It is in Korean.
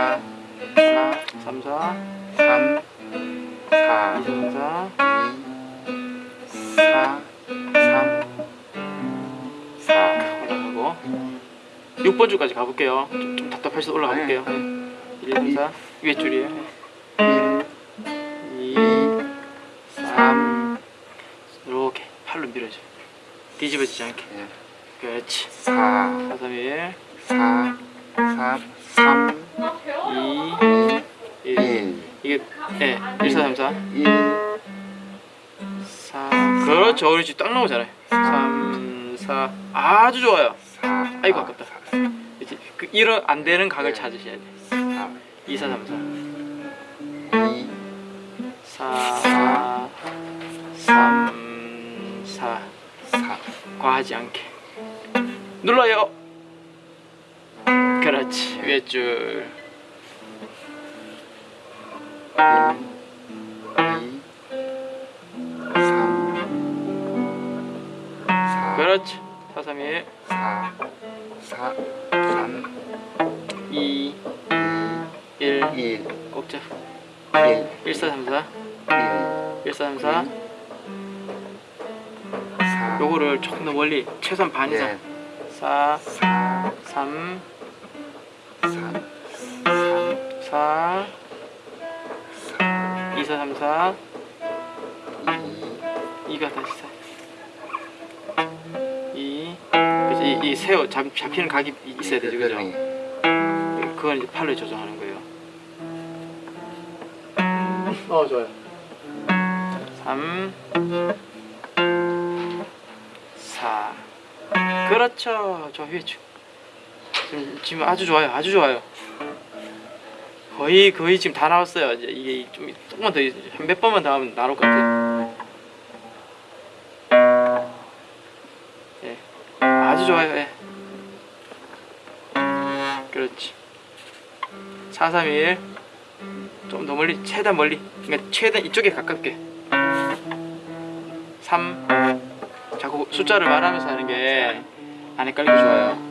4 하나 3, 4, 3 4 2, 3, 4, 4 3 4 올라가고 6번 줄까지 가볼게요. 좀, 좀 답답해서 올라가 볼게요. 네, 1, 2, 3, 4 위에 줄이에요. 1 2, 3 이렇게 팔로 밀어줘. 뒤집어지지 않게. 예. 그렇지. 4 4, 3, 1, 4 3 3 2, 1. 1 이게 예, 1, 4, 3, 4, 1 4. 그렇죠. 우리 지금 딱 나오잖아요. 3, 4. 아주 좋아요. 4 아이고, 아깝다. 이제 그 이런 안 되는 각을 네. 찾으셔야 돼. 4 2, 4, 3, 2 4. 4, 3, 4. 4 과하지 않게. 눌러요. 그렇지. 위에 줄. 2 3 4 그렇지. 4, 3, 1, 4 4 3 2, 1. 1꼭 잡. 1 1, 4, 3, 4. 1 1, 4, 3, 4. 4 요거를 조금 더 멀리 최소한 반 이상. 네. 4, 4 3, 3 3 4, 2, 4, 3, 4. 2 2가 다시 4. 2. 그래서 이, 이 세워 잡, 잡히는 각이 있어야 되죠, 그죠? 그건 이제 팔로 조정하는 거예요. 어, 좋아요. 3 4 그렇죠. 저 쭉. 지금, 지금 아주 좋아요. 아주 좋아요. 거의 거의 지금 다 나왔어요. 이제 이게 좀 조금만 더몇 번만 더 하면 나올 것 같아요. 예. 아주 좋아요. 예. 그렇지. 4, 3, 1. 좀 더 멀리, 최대한 멀리. 그러니까 최대한 이쪽에 가깝게. 3. 자꾸 숫자를 말하면서 하는 게 안 헷갈리게 좋아요.